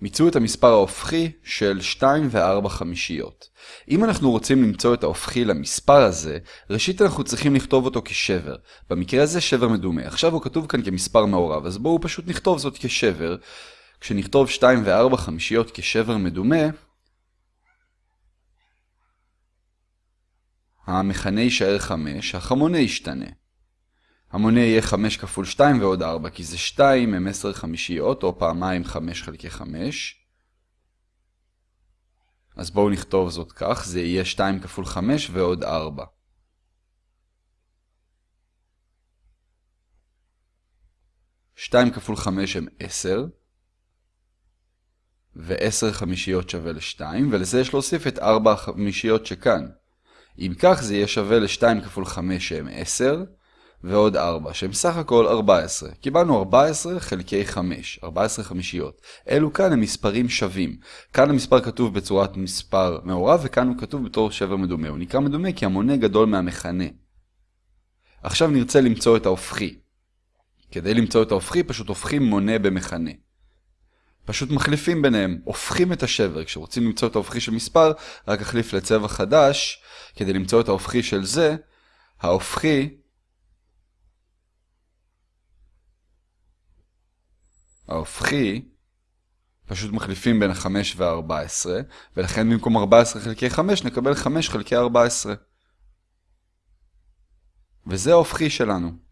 מצאו את המספר ההופכי של 2 ו-4 חמישיות. אם אנחנו רוצים למצוא את ההופכי למספר הזה, ראשית אנחנו צריכים לכתוב אותו כשבר. במקרה הזה שבר מדומה. עכשיו הוא כתוב כאן כמספר מעורב, אז בואו פשוט נכתוב זאת כשבר. כשנכתוב 2 ו-4 חמישיות כשבר מדומה, המכנה יישאר 5, החמונה ישתנה. המונה יהיה 5 כפול 2 ועוד 4, כי זה 2 הם 10 חמישיות, או פעמיים 5 חלקי 5. אז בואו נכתוב זאת כך, זה יהיה 2 כפול 5 ועוד 4. שתיים כפול חמש הם עשר, ועשר חמישיות שווה לשתיים, ולזה יש להוסיף את ארבע החמישיות שכאן. אם כך זה יהיה שווה ל-2 כפול 5 שהם 10, ועוד 4 שהם סך הכל 14. קיבלנו 14 חלקי 5, 14 חמישיות. אלו כאן הם מספרים שווים. כאן המספר כתוב בצורת מספר מעורב, וכאן הוא כתוב בתור שבר מדומה. הוא נקרא מדומה כי המונה גדול מהמכנה. עכשיו נרצה למצוא את ההופכי. כדי למצוא את ההופכי פשוט הופכים מונה במכנה. פשוט מחליפים ביניהם, הופכים את השבר. כשרוצים למצוא את ההופכי של מספר, רק החליף לצבע חדש, כדי למצוא את ההופכי של זה, ההופכי ההופכי פשוט מחליפים בין ה-5 וה-14, ולכן במקום 14 חלקי 5 נקבל 5 חלקי 14. וזה ההופכי שלנו.